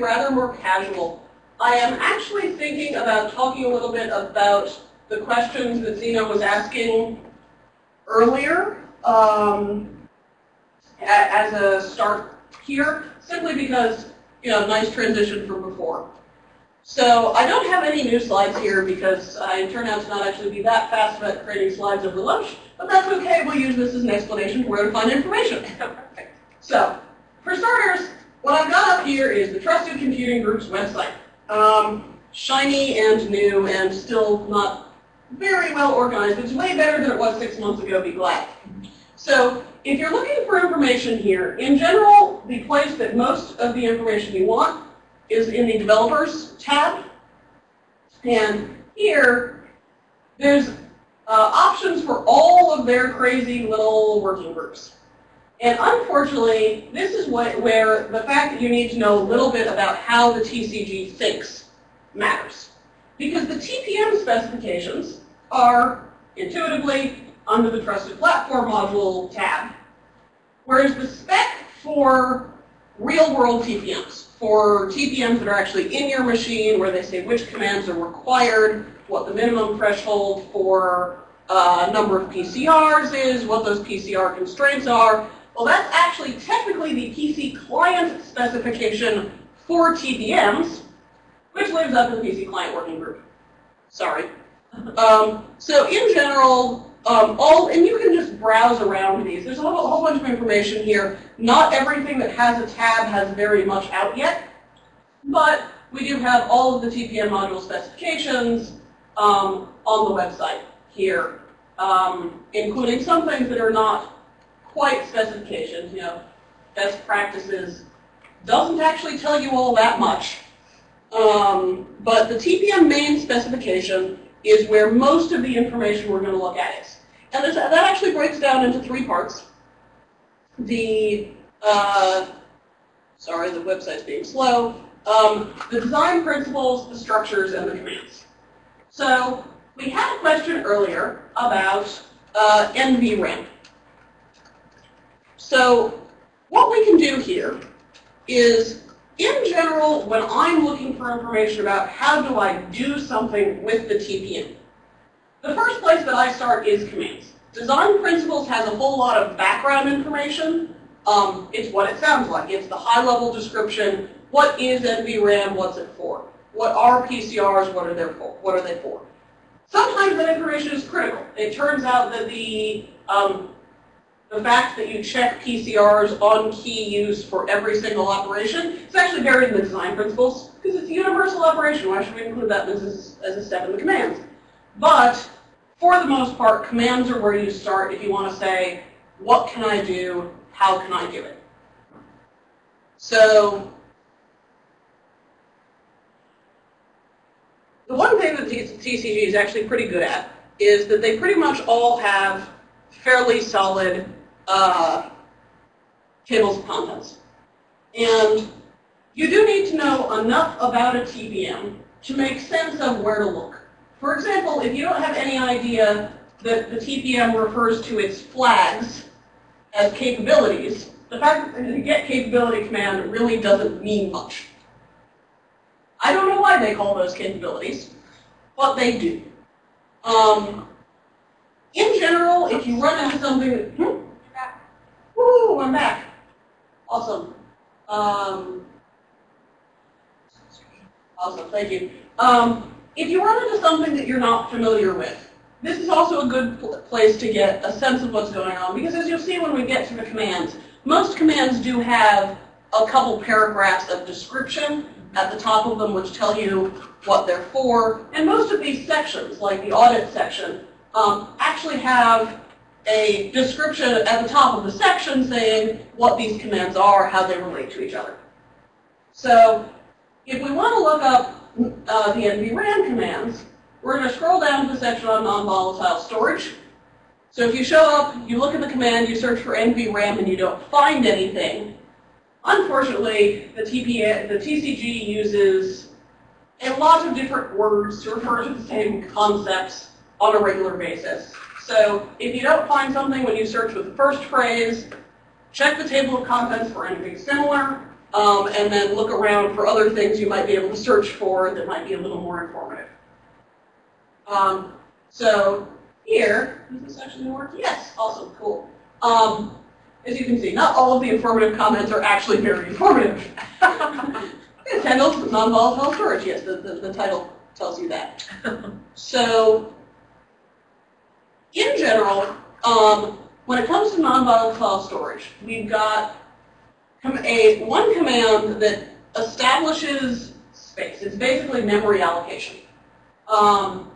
rather more casual. I am actually thinking about talking a little bit about the questions that Zeno was asking earlier um, as a start here, simply because, you know, nice transition from before. So I don't have any new slides here because I turn out to not actually be that fast about creating slides over lunch, but that's okay. We'll use this as an explanation for where to find information. so for starters, what I've got up here is the Trusted Computing Group's website. Um, shiny and new and still not very well organized. It's way better than it was six months ago, be glad. So if you're looking for information here, in general, the place that most of the information you want is in the Developers tab. And here, there's uh, options for all of their crazy little working groups. And unfortunately, this is what, where the fact that you need to know a little bit about how the TCG thinks matters. Because the TPM specifications are intuitively under the Trusted Platform Module tab, whereas the spec for real-world TPMs, for TPMs that are actually in your machine, where they say which commands are required, what the minimum threshold for uh, number of PCRs is, what those PCR constraints are, well, that's actually technically the PC client specification for TPMs, which lives up in the PC client working group. Sorry. Um, so in general, um, all, and you can just browse around these. There's a whole, a whole, bunch of information here. Not everything that has a tab has very much out yet, but we do have all of the TPM module specifications um, on the website here, um, including some things that are not quite specifications, you know, best practices doesn't actually tell you all that much. Um, but the TPM main specification is where most of the information we're going to look at is. And that actually breaks down into three parts. The, uh, sorry, the website's being slow. Um, the design principles, the structures, and the commands. So we had a question earlier about uh, NVRAM. So what we can do here is, in general, when I'm looking for information about how do I do something with the TPM, the first place that I start is commands. Design Principles has a whole lot of background information. Um, it's what it sounds like. It's the high-level description. What is NVRAM? What's it for? What are PCRs? What are they for? What are they for? Sometimes that information is critical. It turns out that the um, the fact that you check PCRs on key use for every single operation, is actually buried in the design principles because it's a universal operation. Why should we include that as a, as a step in the commands? But for the most part, commands are where you start if you want to say, what can I do? How can I do it? So the one thing that TCG is actually pretty good at is that they pretty much all have fairly solid uh, tables of contents. And you do need to know enough about a TPM to make sense of where to look. For example, if you don't have any idea that the TPM refers to its flags as capabilities, the fact that the get capability command really doesn't mean much. I don't know why they call those capabilities, but they do. Um, in general, if you run into something, hmm? I'm back. Awesome. Um, awesome, thank you. Um, if you run into something that you're not familiar with, this is also a good pl place to get a sense of what's going on because as you'll see when we get to the commands, most commands do have a couple paragraphs of description at the top of them which tell you what they're for. And most of these sections, like the audit section, um, actually have a description at the top of the section saying what these commands are, how they relate to each other. So if we want to look up uh, the NVRAM commands, we're going to scroll down to the section on non-volatile storage. So if you show up, you look at the command, you search for NVRAM, and you don't find anything, unfortunately, the, TP, the TCG uses a lot of different words to refer to the same concepts on a regular basis. So if you don't find something when you search with the first phrase, check the table of contents for anything similar. um, and then look around for other things you might be able to search for that might be a little more informative. Um, so here, does this actually work? Yes, awesome, cool. Um, as you can see, not all of the informative comments are actually very informative. Handles non-volatile storage, yes, the, the, the title tells you that. so, in general, um, when it comes to non-volatile storage, we've got a one command that establishes space. It's basically memory allocation. Um,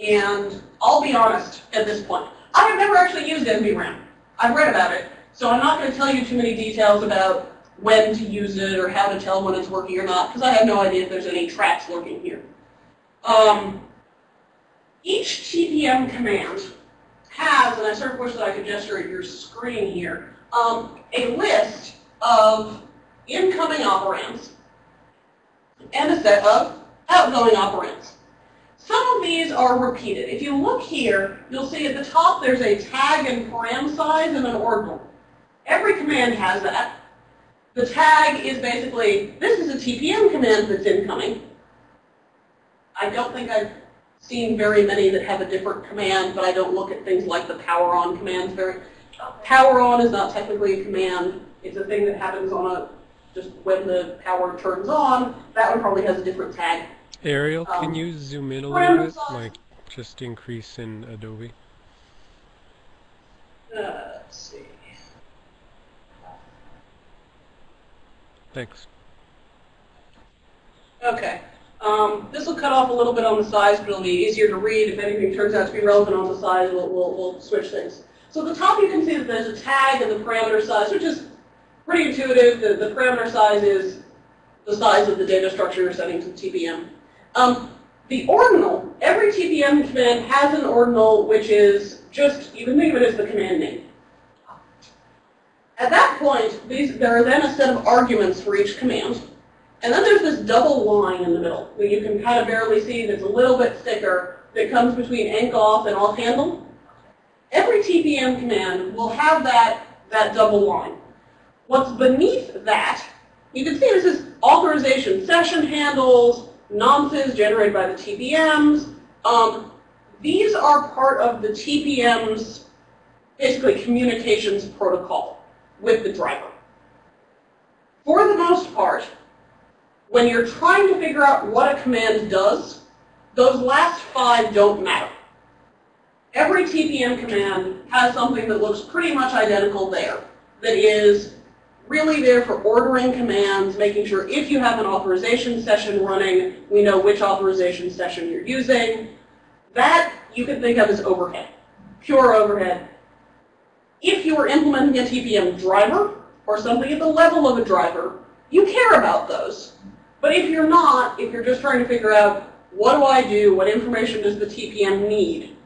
and I'll be honest at this point. I have never actually used NVRAM. I've read about it, so I'm not going to tell you too many details about when to use it or how to tell when it's working or not, because I have no idea if there's any traps lurking here. Um, each TPM command has, and I sort of wish that I could gesture at your screen here, um, a list of incoming operands and a set of outgoing operands. Some of these are repeated. If you look here, you'll see at the top there's a tag and param size and an ordinal. Every command has that. The tag is basically, this is a TPM command that's incoming. I don't think I've seen very many that have a different command, but I don't look at things like the power on commands very. Power on is not technically a command. It's a thing that happens on a, just when the power turns on. That one probably has a different tag. Ariel, can Um, you zoom in a little bit? Like, just increase in Adobe. Uh, let's see. Thanks. Okay. Um, this will cut off a little bit on the size, but it'll be easier to read. If anything turns out to be relevant on the size, we'll, we'll, we'll switch things. So at the top you can see that there's a tag and the parameter size, which is pretty intuitive. The, the parameter size is the size of the data structure you're setting to TPM. Um, the ordinal, every TPM command has an ordinal which is just, you can think of it as the command name. At that point, these, there are then a set of arguments for each command. And then there's this double line in the middle that you can kind of barely see that's a little bit thicker that comes between encAuth and authHandle. Every TPM command will have that, that double line. What's beneath that, you can see this is authorization session handles, nonces generated by the TPMs. Um, these are part of the TPM's basically communications protocol with the driver. For the most part, when you're trying to figure out what a command does, those last five don't matter. Every TPM command has something that looks pretty much identical there, that is really there for ordering commands, making sure if you have an authorization session running, we know which authorization session you're using. That you can think of as overhead, pure overhead. If you are implementing a TPM driver, or something at the level of a driver, you care about those. But if you're not, if you're just trying to figure out what do I do, what information does the TPM need,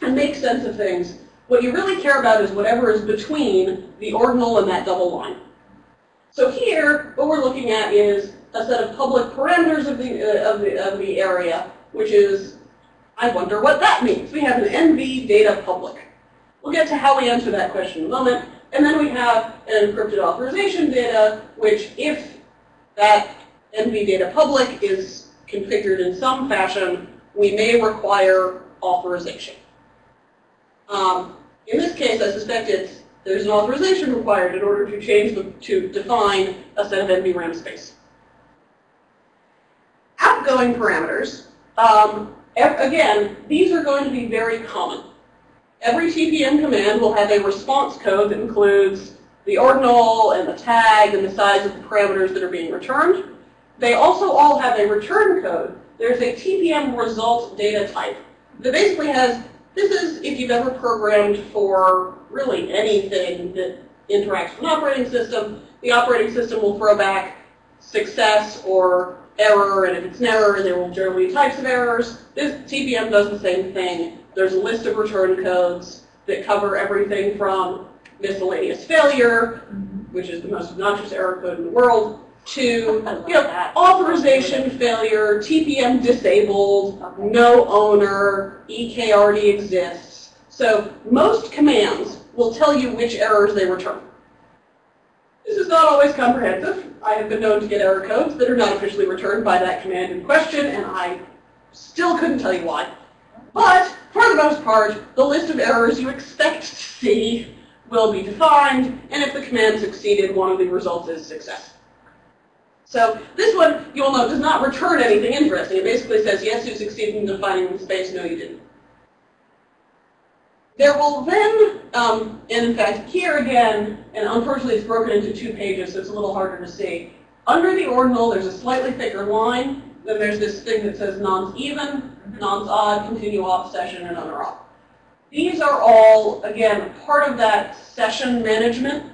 and make sense of things, what you really care about is whatever is between the ordinal and that double line. So here, what we're looking at is a set of public parameters of the, uh, of the, of the area, which is, I wonder what that means. We have an NV data public. We'll get to how we answer that question in a moment. And then we have an encrypted authorization data, which if that NV data public is configured in some fashion, we may require authorization. Um, in this case, I suspect it's, there's an authorization required in order to change the, to define a set of NVRAM space. Outgoing parameters, um, again, these are going to be very common. Every TPM command will have a response code that includes the ordinal and the tag and the size of the parameters that are being returned. They also all have a return code. There's a TPM result data type that basically has, this is if you've ever programmed for really anything that interacts with an operating system, the operating system will throw back success or error, and if it's an error, there will generally be types of errors. This TPM does the same thing. There's a list of return codes that cover everything from miscellaneous failure, mm-hmm. which is the most obnoxious error code in the world, to you know, authorization failure, TPM disabled, no owner, EK already exists. So most commands will tell you which errors they return. This is not always comprehensive. I have been known to get error codes that are not officially returned by that command in question, and I still couldn't tell you why. But, for the most part, the list of errors you expect to see will be defined, and if the command succeeded, one of the results is success. So this one, you will note, does not return anything interesting. It basically says, yes, you succeeded in defining the space, no, you didn't. There will then, um, and in fact, here again, and unfortunately it's broken into two pages, so it's a little harder to see. Under the ordinal, there's a slightly thicker line. Then there's this thing that says nonce even, nonce odd, continueAuthSession, and other off. These are all, again, part of that session management.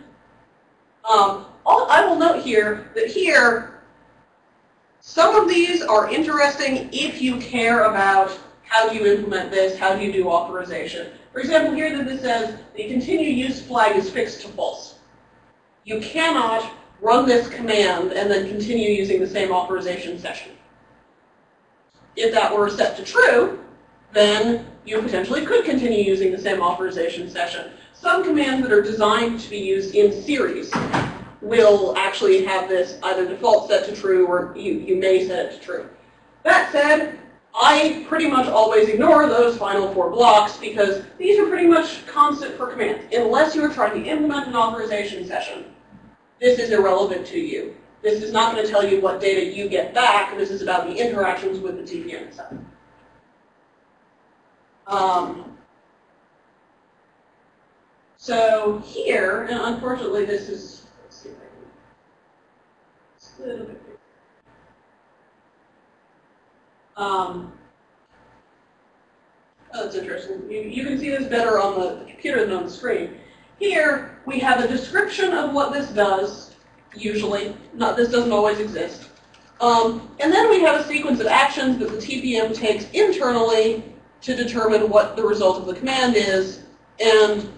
Um, all, I will note here that here, some of these are interesting if you care about how do you implement this, how do you do authorization. For example, here that this says the continue use flag is fixed to false. You cannot run this command and then continue using the same authorization session. If that were set to true, then you potentially could continue using the same authorization session. Some commands that are designed to be used in series will actually have this either default set to true or you, you may set it to true. That said, I pretty much always ignore those final four blocks because these are pretty much constant for commands. Unless you're trying to implement an authorization session, this is irrelevant to you. This is not going to tell you what data you get back. This is about the interactions with the TPM itself. Um, so here, and unfortunately this is, let's see if I can, it's Um, oh, that's interesting. You, you can see this better on the, the computer than on the screen. Here, we have a description of what this does, usually. Not, this doesn't always exist. Um, and then we have a sequence of actions that the TPM takes internally to determine what the result of the command is. And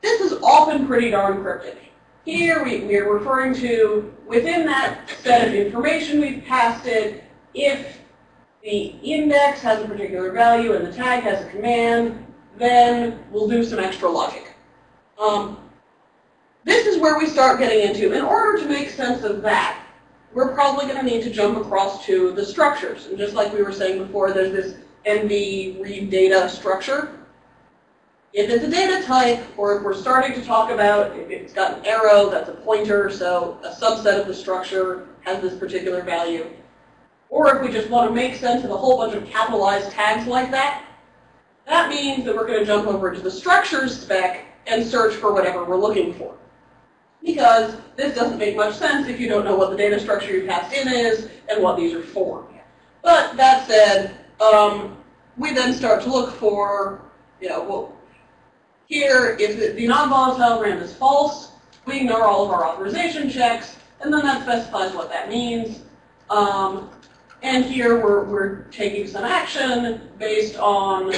this is often pretty darn cryptic. Here we, we are referring to, within that set of information we've passed it, if the index has a particular value and the tag has a command, then we'll do some extra logic. Um, this is where we start getting into, in order to make sense of that, we're probably going to need to jump across to the structures. And just like we were saying before, there's this NV read data structure. If it's a data type, or if we're starting to talk about if it's got an arrow, that's a pointer, so a subset of the structure has this particular value. Or if we just want to make sense of a whole bunch of capitalized tags like that, that means that we're going to jump over to the structures spec and search for whatever we're looking for. Because this doesn't make much sense if you don't know what the data structure you passed in is and what these are for. But that said, um, we then start to look for, you know, well, here, if the non-volatile RAM is false, we ignore all of our authorization checks, and then that specifies what that means. Um, and here we're, we're taking some action based on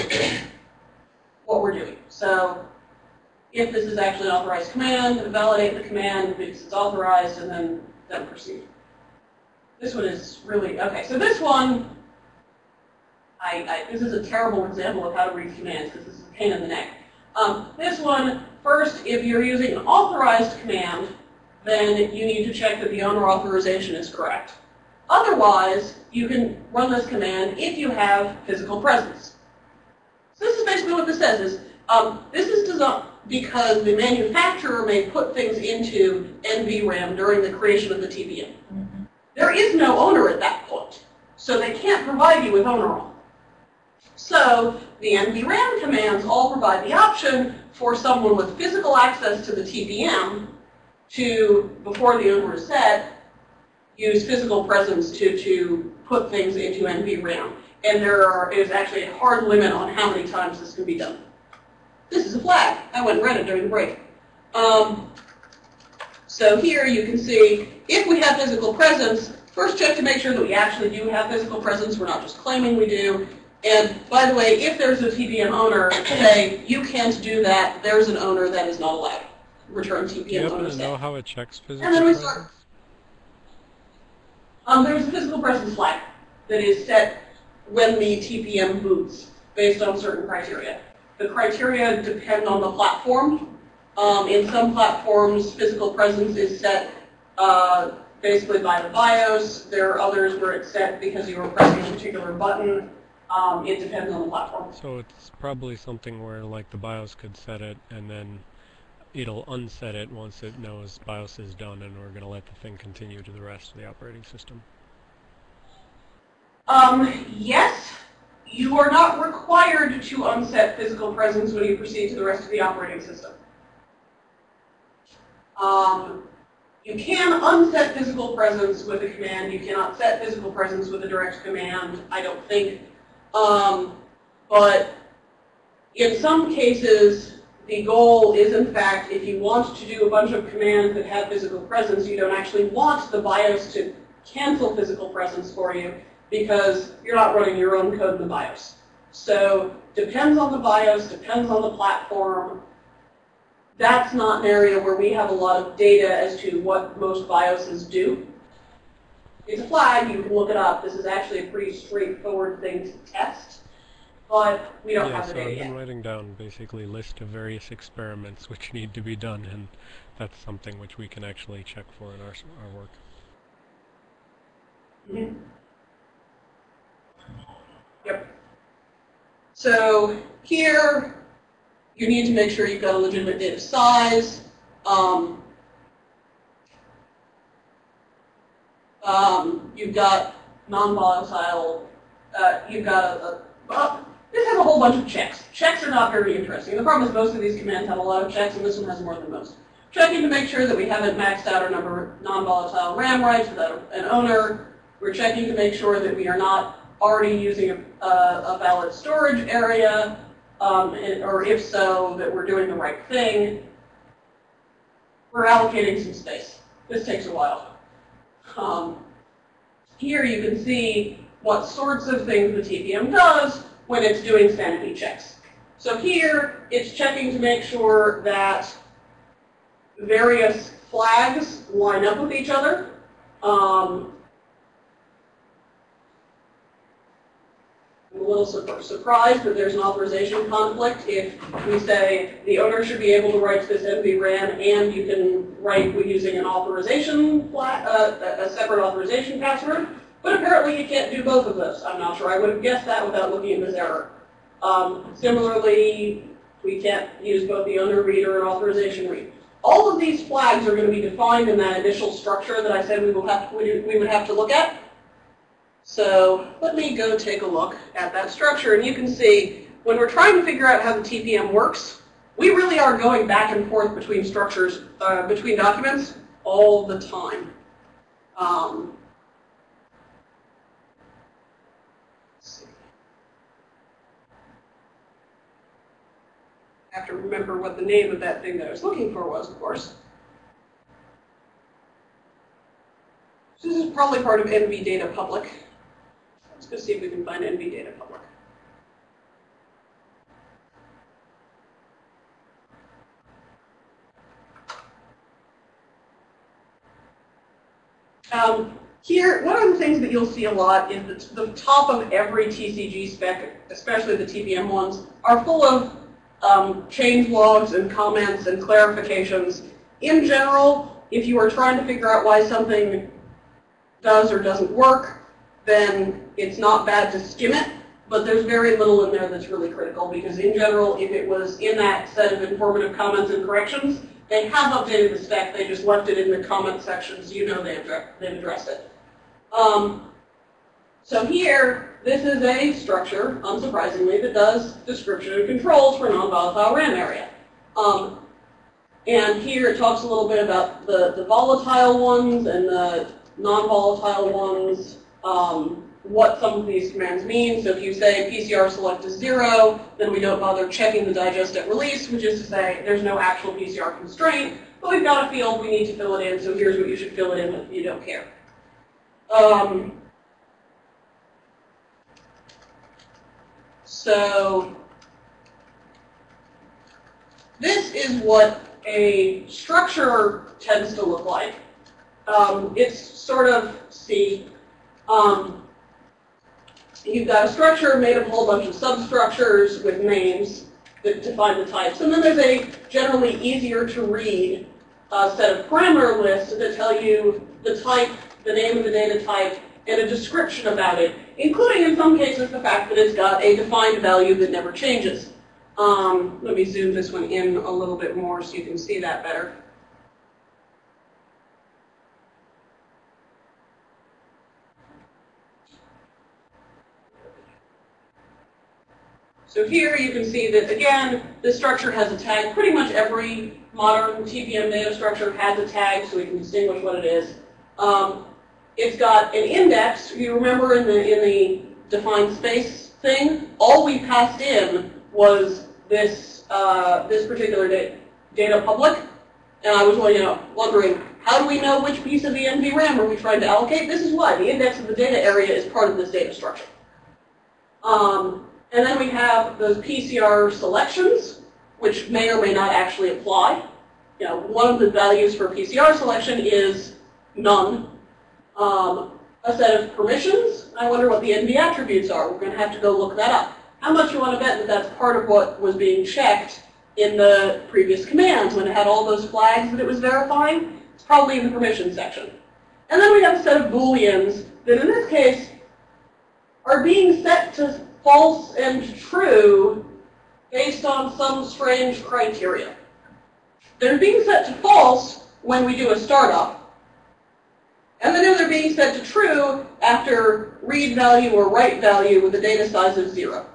what we're doing. So if this is actually an authorized command, validate the command because it's authorized, and then, then proceed. This one is really, okay, so this one, I, I, this is a terrible example of how to read commands because this is a pain in the neck. Um, this one, first, if you're using an authorized command, then you need to check that the owner authorization is correct. Otherwise, you can run this command if you have physical presence. So this is basically what this says is, um, this is designed because the manufacturer may put things into NVRAM during the creation of the TPM. Mm -hmm. There is no owner at that point, so they can't provide you with owner auth. So the NVRAM commands all provide the option for someone with physical access to the TPM to, before the owner is set, use physical presence to, to put things into NVRAM. And there are, is actually a hard limit on how many times this can be done. This is a flag. I went and read it during the break. Um, so here you can see, if we have physical presence, first check to make sure that we actually do have physical presence. We're not just claiming we do. And by the way, if there's a TPM owner, say, you can't do that, there's an owner that is not allowed. Return TPM. Do you happen to know how it checks physical And then we start. Um, there's a physical presence flag that is set when the TPM boots based on certain criteria. The criteria depend on the platform. Um, in some platforms, physical presence is set uh, basically by the BIOS. There are others where it's set because you were pressing a particular button. Um, it depends on the platform. So it's probably something where like the BIOS could set it and then it'll unset it once it knows BIOS is done and we're going to let the thing continue to the rest of the operating system. Um, yes, you are not required to unset physical presence when you proceed to the rest of the operating system. Um, you can unset physical presence with a command. You cannot set physical presence with a direct command, I don't think. Um, but in some cases, the goal is, in fact, if you want to do a bunch of commands that have physical presence, you don't actually want the BIOS to cancel physical presence for you because you're not running your own code in the BIOS. So depends on the BIOS, depends on the platform. That's not an area where we have a lot of data as to what most BIOSes do. It's a flag, you can look it up. This is actually a pretty straightforward thing to test, but we don't yeah, have the so data I've yet. been writing down basically a list of various experiments which need to be done and that's something which we can actually check for in our, our work. Mhm. Yep. So here, you need to make sure you've got a legitimate data size. Um, um, you've got non-volatile, uh, you've got a, a well, this has a whole bunch of checks. Checks are not very interesting. The problem is most of these commands have a lot of checks, and this one has more than most. Checking to make sure that we haven't maxed out our number of non-volatile RAM writes without an owner. We're checking to make sure that we are not already using a, a, a valid storage area, um, and, or if so, that we're doing the right thing. We're allocating some space. This takes a while. Um, here you can see what sorts of things the TPM does when it's doing sanity checks. So here, it's checking to make sure that various flags line up with each other. Um, a little sur- surprised that there's an authorization conflict if we say the owner should be able to write to this NVRAM and you can write using an authorization, flag, uh, a separate authorization password. But apparently you can't do both of those. I'm not sure I would have guessed that without looking at this error. Um, similarly, we can't use both the owner reader and authorization read. All of these flags are going to be defined in that initial structure that I said we will have we we would have to look at. So let me go take a look at that structure, and you can see when we're trying to figure out how the TPM works, we really are going back and forth between structures, uh, between documents all the time. Um. I have to remember what the name of that thing that I was looking for was, of course. This is probably part of NV Data Public. Let's see if we can find NV Data Public. Um, here, one of the things that you'll see a lot is the, the top of every TCG spec, especially the TPM ones, are full of um, change logs and comments and clarifications. In general, if you are trying to figure out why something does or doesn't work, then it's not bad to skim it. But there's very little in there that's really critical because in general, if it was in that set of informative comments and corrections, they have updated the spec, they just left it in the comment sections, you know they've, they've addressed it. Um, so here, this is a structure, unsurprisingly, that does description and controls for non-volatile RAM area. Um, and here it talks a little bit about the, the volatile ones and the non-volatile ones, um, what some of these commands mean. So if you say PCR select is zero, then we don't bother checking the digest at release, which is to say there's no actual PCR constraint, but we've got a field, we need to fill it in, so here's what you should fill it in if you don't care. Um, so this is what a structure tends to look like. Um, it's sort of, see, um, you've got a structure made of a whole bunch of substructures with names that define the types. And then there's a generally easier to read a set of parameter lists that tell you the type, the name of the data type, and a description about it, including in some cases the fact that it's got a defined value that never changes. Um, let me zoom this one in a little bit more so you can see that better. So here you can see that, again, this structure has a tag. Pretty much every modern TPM data structure has a tag so we can distinguish what it is. Um, it's got an index. You remember in the, in the defined space thing, all we passed in was this, uh, this particular da data public. And I was you know, wondering, how do we know which piece of the NVRAM are we trying to allocate? This is why. The index of the data area is part of this data structure. Um, and then we have those PCR selections, which may or may not actually apply. You know, one of the values for PCR selection is none. Um, a set of permissions, I wonder what the NV attributes are. We're going to have to go look that up. How much you want to bet that that's part of what was being checked in the previous commands when it had all those flags that it was verifying? It's probably in the permission section. And then we have a set of booleans that in this case are being set to false and true based on some strange criteria. They're being set to false when we do a startup. And then they're being set to true after read value or write value with a data size of zero.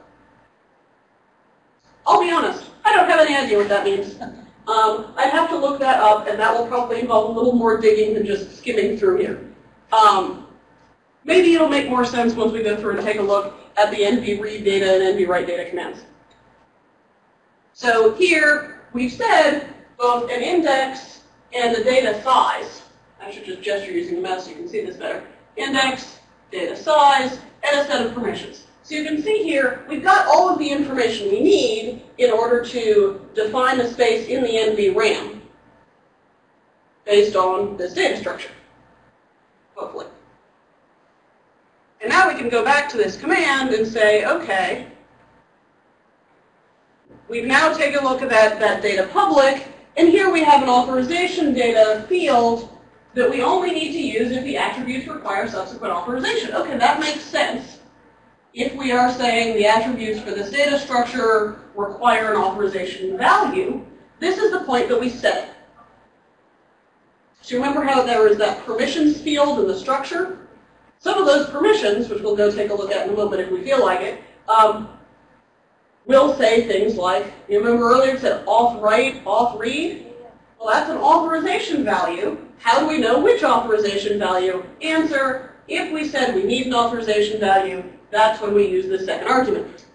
I'll be honest, I don't have any idea what that means. Um, I'd have to look that up, and that will probably involve a little more digging than just skimming through here. Um, maybe it'll make more sense once we go through and take a look at the NV read data and NV write data commands. So here, we've said both an index and the data size. I should just gesture using the mouse so you can see this better. Index, data size, and a set of permissions. So you can see here, we've got all of the information we need in order to define the space in the NV RAM based on this data structure, hopefully. And now we can go back to this command and say, okay, we've now taken a look at that, that data public, and here we have an authorization data field that we only need to use if the attributes require subsequent authorization. Okay, that makes sense. If we are saying the attributes for this data structure require an authorization value, this is the point that we set. So remember how there was that permissions field in the structure? Some of those permissions, which we'll go take a look at in a moment if we feel like it, um, will say things like, you remember earlier it said auth write, auth read? Well, that's an authorization value. How do we know which authorization value? Answer, if we said we need an authorization value, that's when we use the second argument.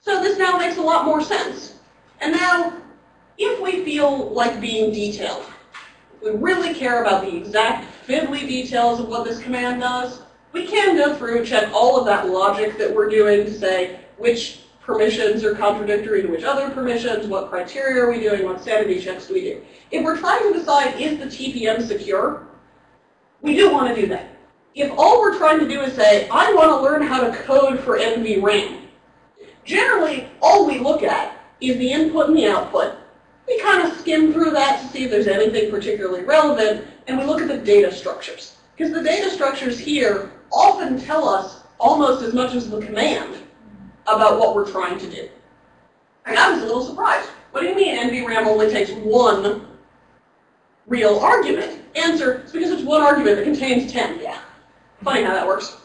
So this now makes a lot more sense. And now, if we feel like being detailed, we really care about the exact fiddly details of what this command does, we can go through and check all of that logic that we're doing to say which permissions are contradictory to which other permissions, what criteria are we doing, what sanity checks do we do. If we're trying to decide is the TPM secure, we do want to do that. If all we're trying to do is say, I want to learn how to code for NVRAM, generally all we look at is the input and the output, we kind of skim through that to see if there's anything particularly relevant, and we look at the data structures. Because the data structures here often tell us almost as much as the command about what we're trying to do. And I was a little surprised. What do you mean NVRAM only takes one real argument? Answer, it's because it's one argument that contains 10. Yeah. Funny how that works.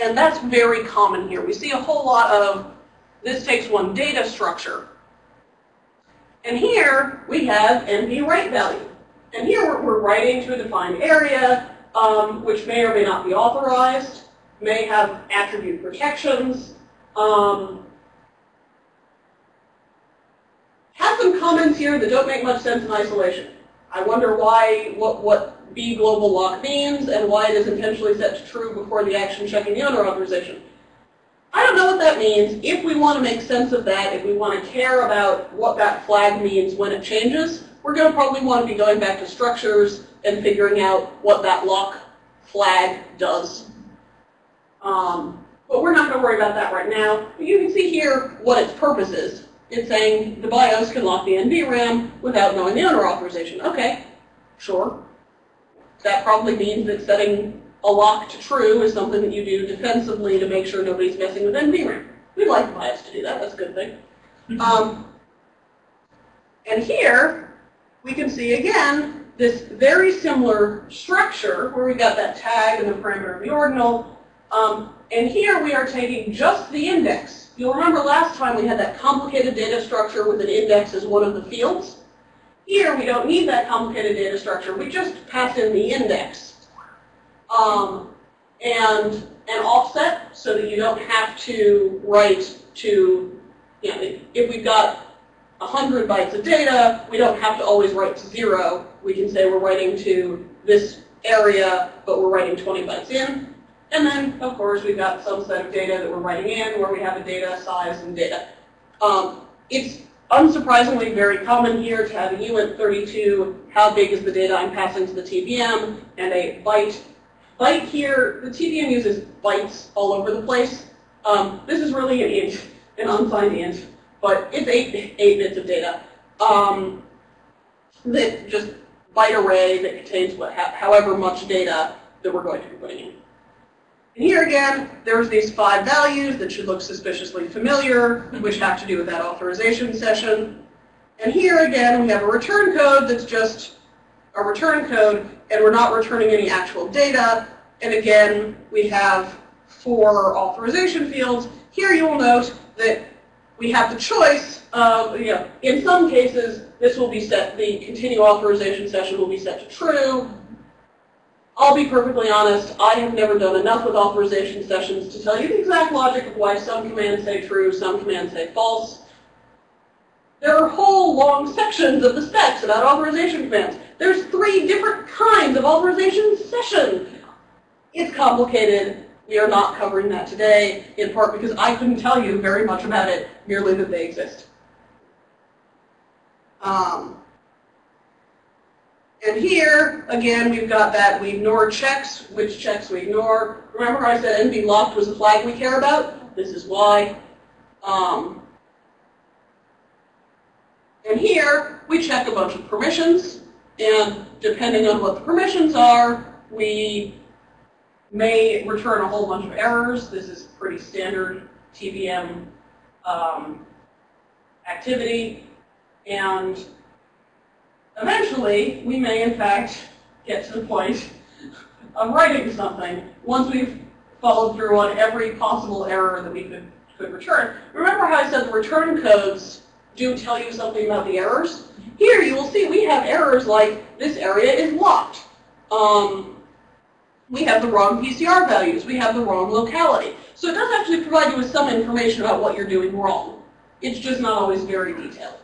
And that's very common here. We see a whole lot of this takes one data structure and here we have NV write value. And here we're, we're writing to a defined area, um, which may or may not be authorized, may have attribute protections. Um, have some comments here that don't make much sense in isolation. I wonder why, what, what B global lock means and why it is intentionally set to true before the action checking the owner authorization. I don't know what that means. If we want to make sense of that, if we want to care about what that flag means when it changes, we're going to probably want to be going back to structures and figuring out what that lock flag does. Um, but we're not going to worry about that right now. But you can see here what its purpose is. it's saying the BIOS can lock the NVRAM without knowing the owner authorization. Okay, sure. That probably means that setting a lock to true is something that you do defensively to make sure nobody's messing with NVRAM. We'd like BIOS to do that, that's a good thing. Um, and here, we can see again, this very similar structure where we've got that tag and the parameter of the ordinal. Um, and here we are taking just the index. You'll remember last time we had that complicated data structure with an index as one of the fields. Here we don't need that complicated data structure. We just pass in the index. Um, and an offset so that you don't have to write to, you know, if we've got 100 bytes of data, we don't have to always write to zero. We can say we're writing to this area, but we're writing 20 bytes in. And then, of course, we've got some set of data that we're writing in where we have a data size and data. Um, it's unsurprisingly very common here to have a uint32, how big is the data I'm passing to the TPM, and a byte. Byte here, the TPM uses bytes all over the place. Um, this is really an int, an unsigned int, but it's eight, eight bits of data. Um, that just byte array that contains what, however much data that we're going to be putting in. And here again, there's these five values that should look suspiciously familiar, which have to do with that authorization session. And here again, we have a return code that's just a return code, and we're not returning any actual data. And again, we have four authorization fields. Here you will note that we have the choice of, you know, in some cases, this will be set, the continue authorization session will be set to true. I'll be perfectly honest, I have never done enough with authorization sessions to tell you the exact logic of why some commands say true, some commands say false. There are whole long sections of the specs about authorization commands. There's three different kinds of authorization session. It's complicated. We are not covering that today, in part because I couldn't tell you very much about it, merely that they exist. Um, and here, again, we've got that we ignore checks, which checks we ignore. Remember I said NV locked was the flag we care about? This is why. Um, and here, we check a bunch of permissions. And depending on what the permissions are, we may return a whole bunch of errors. This is pretty standard TPM um, activity. And eventually, we may in fact get to the point of writing something once we've followed through on every possible error that we could, could return. Remember how I said the return codes do tell you something about the errors? Here you will see we have errors like this area is locked. Um, we have the wrong PCR values. We have the wrong locality. So it does actually provide you with some information about what you're doing wrong. It's just not always very detailed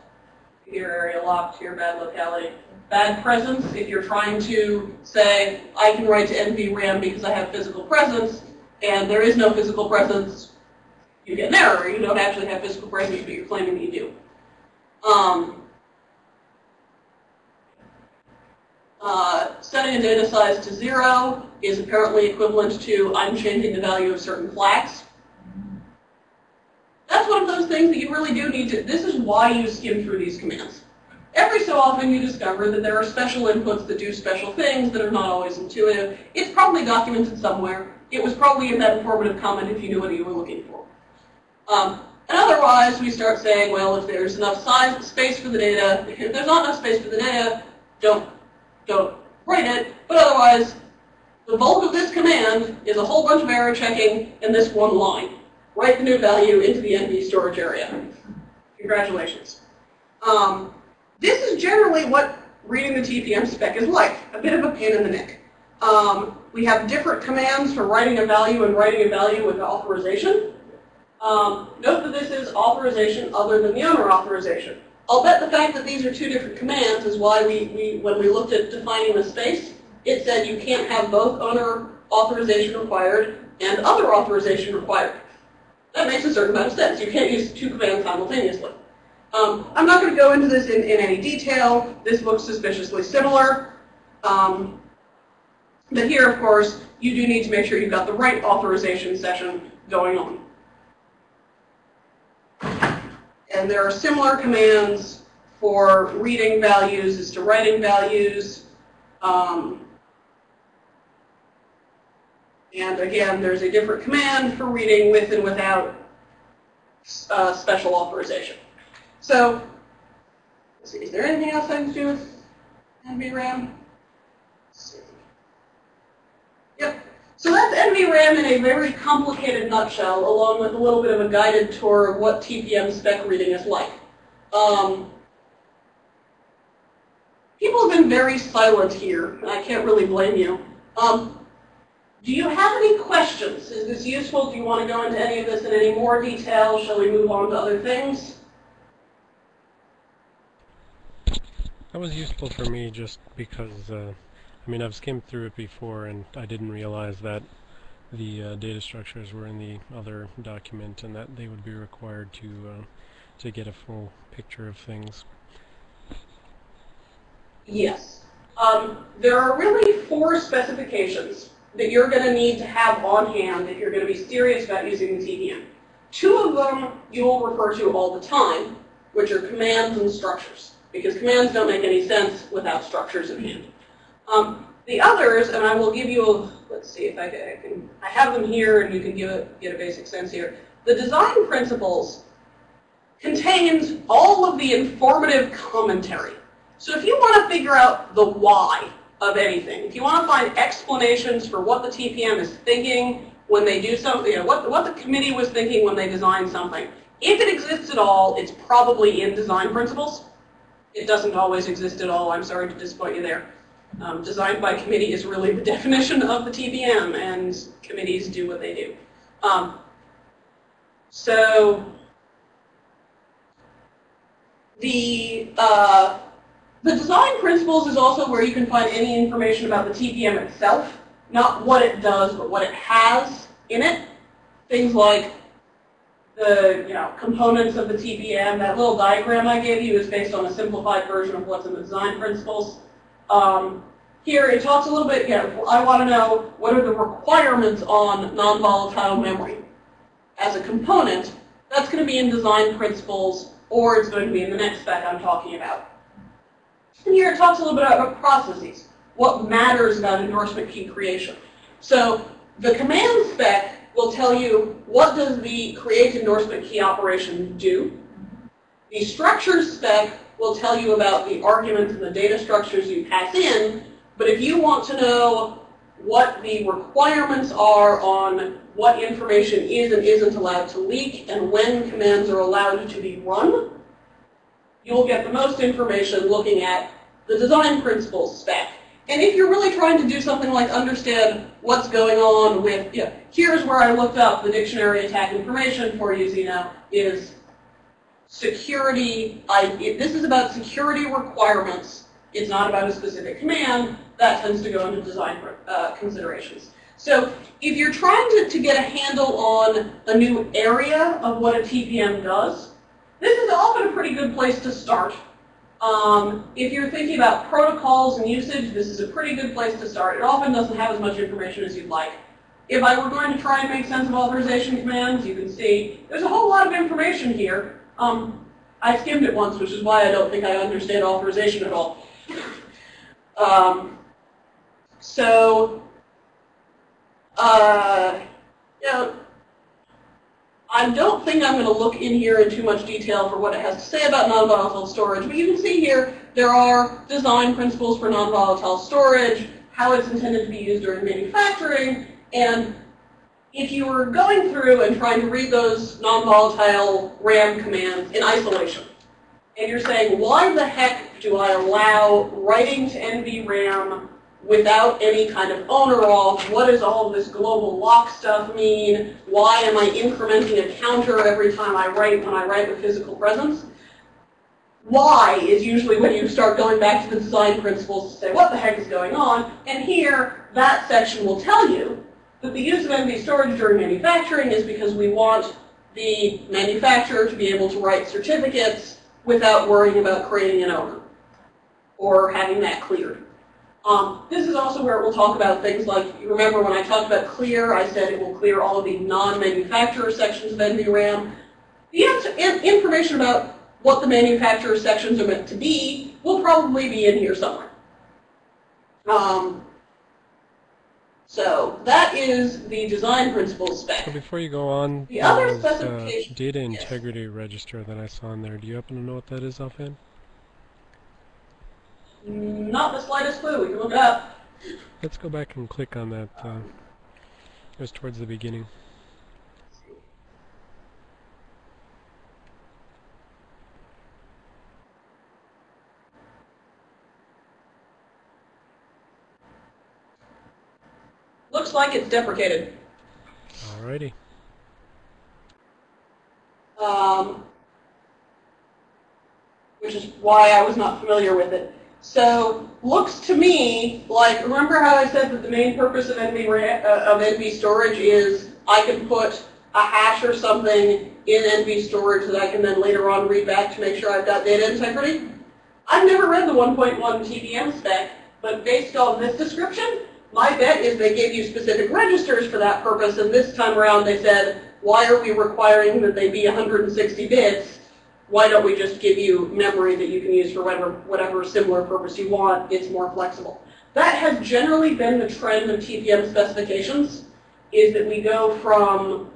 your area locked, your bad locality. Bad presence, if you're trying to say, I can write to NVRAM because I have physical presence, and there is no physical presence, you get an error. You don't actually have physical presence, but you're claiming you do. Um, uh, setting a data size to zero is apparently equivalent to I'm changing the value of certain flags. That's one of those things that you really do need to, this is why you skim through these commands. Every so often you discover that there are special inputs that do special things that are not always intuitive. It's probably documented somewhere. It was probably in that informative comment if you knew what you were looking for. Um, and otherwise, we start saying, well, if there's enough size, space for the data, if there's not enough space for the data, don't, don't write it. But otherwise, the bulk of this command is a whole bunch of error checking in this one line write the new value into the NV storage area. Congratulations. Um, this is generally what reading the TPM spec is like, a bit of a pain in the neck. Um, we have different commands for writing a value and writing a value with authorization. Um, note that this is authorization other than the owner authorization. I'll bet the fact that these are two different commands is why we, we when we looked at defining the space, it said you can't have both owner authorization required and other authorization required. That makes a certain amount of sense. You can't use two commands simultaneously. Um, I'm not going to go into this in, in any detail. This looks suspiciously similar. Um, but here, of course, you do need to make sure you've got the right authorization session going on. And there are similar commands for reading values as to writing values. Um, and again, there's a different command for reading with and without uh, special authorization. So, see, is there anything else I can do with NVRAM? Yep. So that's NVRAM in a very complicated nutshell, along with a little bit of a guided tour of what TPM spec reading is like. Um, people have been very silent here, and I can't really blame you. Um, do you have any questions? Is this useful? Do you want to go into any of this in any more detail? Shall we move on to other things? That was useful for me just because, uh, I mean, I've skimmed through it before and I didn't realize that the uh, data structures were in the other document and that they would be required to uh, to get a full picture of things. Yes. Um, there are really four specifications that you're going to need to have on hand if you're going to be serious about using the TPM. Two of them you will refer to all the time, which are commands and structures, because commands don't make any sense without structures in hand. Um, the others, and I will give you, a, let's see if I can, I have them here and you can give it, get a basic sense here. The design principles contains all of the informative commentary. So if you want to figure out the why of anything. If you want to find explanations for what the TPM is thinking when they do something, you know, what, what the committee was thinking when they designed something, if it exists at all, it's probably in design principles. It doesn't always exist at all. I'm sorry to disappoint you there. Um, designed by committee is really the definition of the TPM, and committees do what they do. Um, so the uh, the design principles is also where you can find any information about the TPM itself, not what it does, but what it has in it. Things like the you know components of the TPM. That little diagram I gave you is based on a simplified version of what's in the design principles. Um, here it talks a little bit, yeah, I want to know what are the requirements on non-volatile memory. As a component, that's going to be in design principles, or it's going to be in the next spec I'm talking about. And here it talks a little bit about processes, what matters about endorsement key creation. So the command spec will tell you what does the create endorsement key operation do. The structures spec will tell you about the arguments and the data structures you pass in, but if you want to know what the requirements are on what information is and isn't allowed to leak and when commands are allowed to be run, you'll get the most information looking at the design principles spec. And if you're really trying to do something like understand what's going on with, you know, here's where I looked up the dictionary attack information for you, Zeno, is security, I, this is about security requirements. It's not about a specific command. That tends to go into design uh, considerations. So if you're trying to, to get a handle on a new area of what a TPM does, this is often a pretty good place to start. Um, if you're thinking about protocols and usage, this is a pretty good place to start. It often doesn't have as much information as you'd like. If I were going to try and make sense of authorization commands, you can see there's a whole lot of information here. Um, I skimmed it once, which is why I don't think I understand authorization at all. um, so, uh, you know, I don't think I'm going to look in here in too much detail for what it has to say about non-volatile storage, but you can see here there are design principles for non-volatile storage, how it's intended to be used during manufacturing, and if you were going through and trying to read those non-volatile RAM commands in isolation, and you're saying, why the heck do I allow writing to NVRAM without any kind of owner auth. What does all this global lock stuff mean? Why am I incrementing a counter every time I write when I write with physical presence? Why is usually when you start going back to the design principles to say, what the heck is going on? And here, that section will tell you that the use of NV storage during manufacturing is because we want the manufacturer to be able to write certificates without worrying about creating an owner or having that cleared. Um, this is also where we'll talk about things like, you remember when I talked about clear, I said it will clear all of the non-manufacturer sections of NVRAM. The information about what the manufacturer sections are meant to be will probably be in here somewhere. Um, so that is the design principles spec. So before you go on, The other there's, uh, specification- data yes. integrity register that I saw in there. Do you happen to know what that is offhand? Not the slightest clue. We can look it up. Let's go back and click on that. Uh, it was towards the beginning. Looks like it's deprecated. Alrighty. um, which is why I was not familiar with it. So looks to me like remember how I said that the main purpose of NV uh, of NV storage is I can put a hash or something in NV storage that I can then later on read back to make sure I've got data integrity. I've never read the 1.1 TPM spec, but based on this description, my bet is they gave you specific registers for that purpose, and this time around they said, why are we requiring that they be 160 bits? Why don't we just give you memory that you can use for whatever, whatever similar purpose you want? It's more flexible. That has generally been the trend of TPM specifications, is that we go from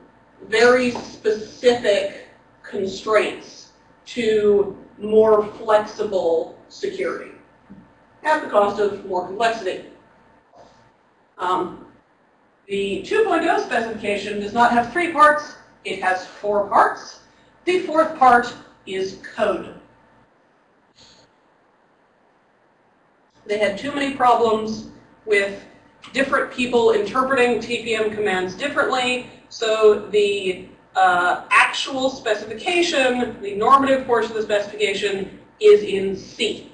very specific constraints to more flexible security at the cost of more complexity. Um, the 2.0 specification does not have three parts, it has four parts. The fourth part is code. They had too many problems with different people interpreting TPM commands differently, so the uh, actual specification, the normative portion of the specification, is in C.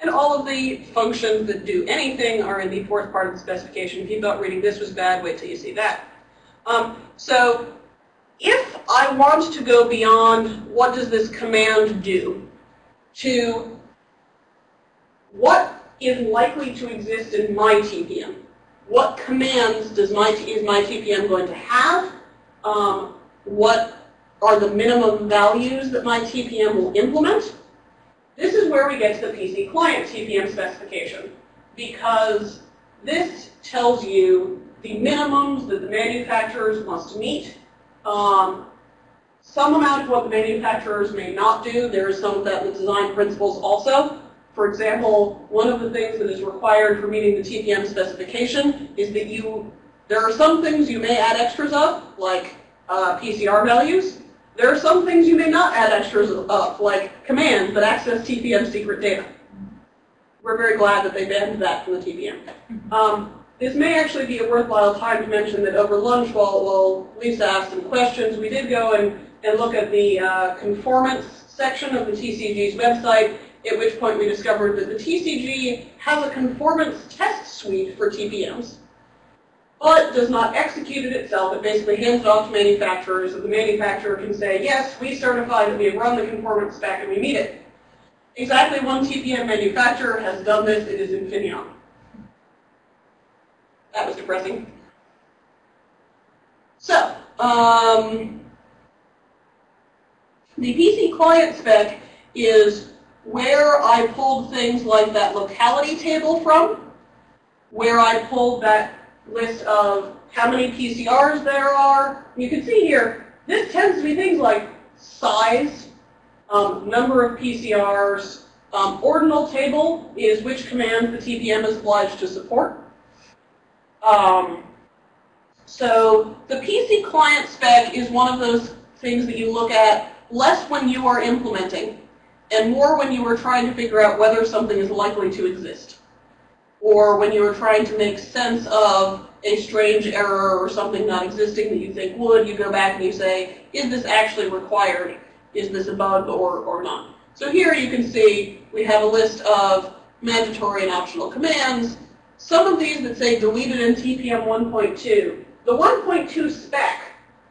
And all of the functions that do anything are in the fourth part of the specification. If you thought reading this was bad, wait till you see that. Um, so if I want to go beyond what does this command do to what is likely to exist in my TPM, what commands does my, is my TPM going to have, um, what are the minimum values that my TPM will implement, this is where we get to the PC client TPM specification because this tells you the minimums that the manufacturers must meet. Um, some amount of what the manufacturers may not do. There is some of that in the design principles also. For example, one of the things that is required for meeting the TPM specification is that you, there are some things you may add extras of, like uh, PCR values, there are some things you may not add extras of, like commands that access TPM secret data. We're very glad that they banned that from the TPM. Um, this may actually be a worthwhile time to mention that over lunch, while, while Lisa asked some questions, we did go and, and look at the uh, conformance section of the TCG's website, at which point we discovered that the TCG has a conformance test suite for TPMs but does not execute it itself. It basically hands it off to manufacturers, and the manufacturer can say, yes, we certify that we have run the conformance spec and we meet it. Exactly one TPM manufacturer has done this. It is Infineon. That was depressing. So, um, the PC client spec is where I pulled things like that locality table from, where I pulled that list of how many PCRs there are. You can see here, this tends to be things like size, um, number of PCRs. Um, ordinal table is which commands the TPM is obliged to support. Um, so the PC client spec is one of those things that you look at less when you are implementing and more when you are trying to figure out whether something is likely to exist or when you are trying to make sense of a strange error or something not existing that you think would, you go back and you say, is this actually required? Is this a bug or, or not? So here you can see we have a list of mandatory and optional commands. Some of these that say deleted in TPM 1.2. The 1.2 spec